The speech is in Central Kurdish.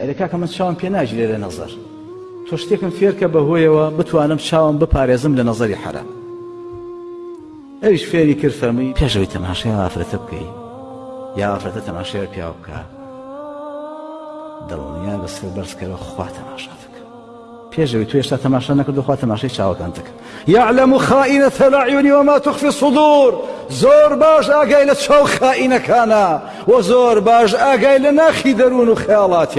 ئەرێ کاکە من چاوم پێ ناگیرێ لە نەزەر تۆ شتێکم فێرکە بە هۆیەوە بتوانم چاوم بپارێزم لە نەزەری حەرام ئەویش فێری کرد فەرمووی پێشەوەی تەماشای ئافرەتە بکەی یا ئافرەتە تەماشای پیاو بکە دڵنیا بە سەر بەرزکەرە خوا تەماشا دەکە پێشەوەی تو هێشتا تەماشا نەکردو خوا تەماشای چاوەکان دەکە یعلم خائینە تەلعیونی وما تخفی صدور زۆر باش ئاگای لە چاو خائینەکانە و زۆر باش ئاگای لە ناخی دەروون و خەیاڵاتیان